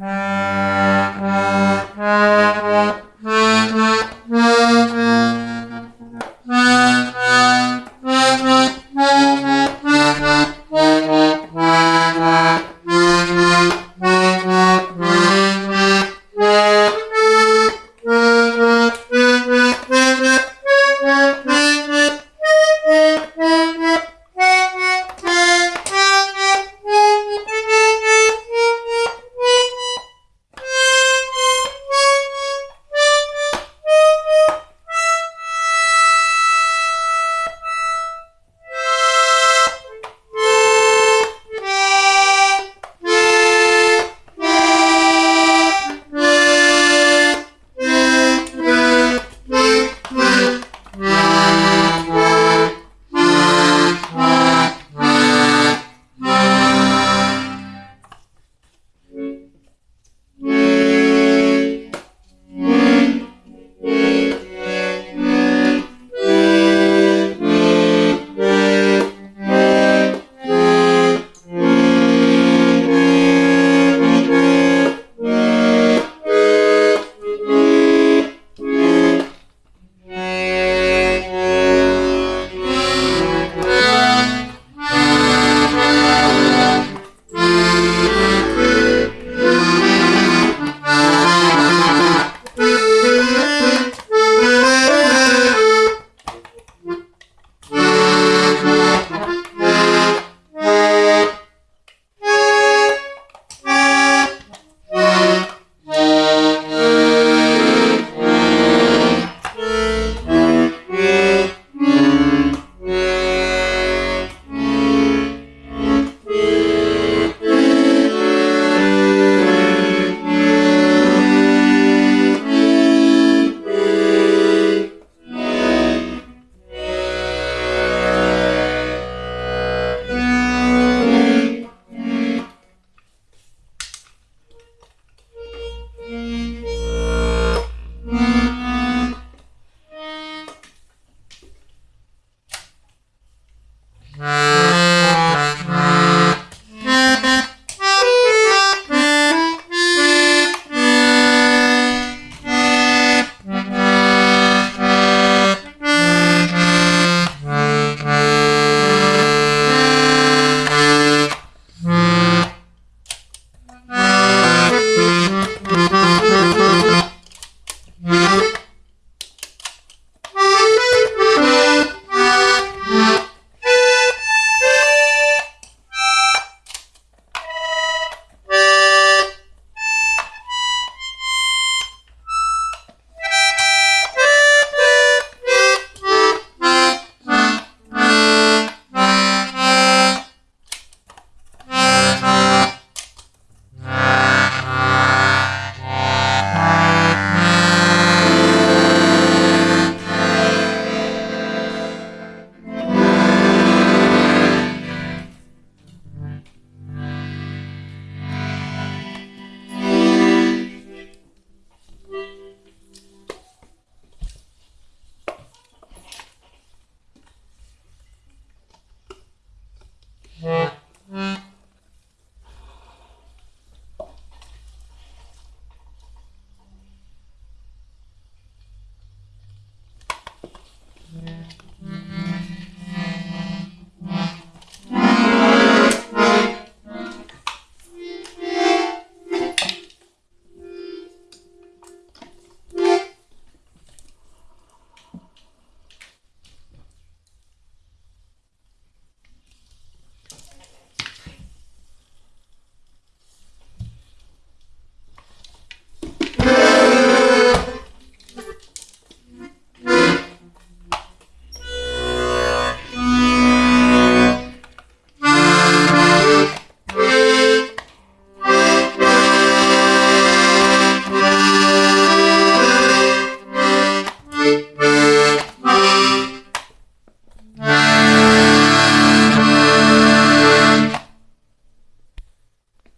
Bye.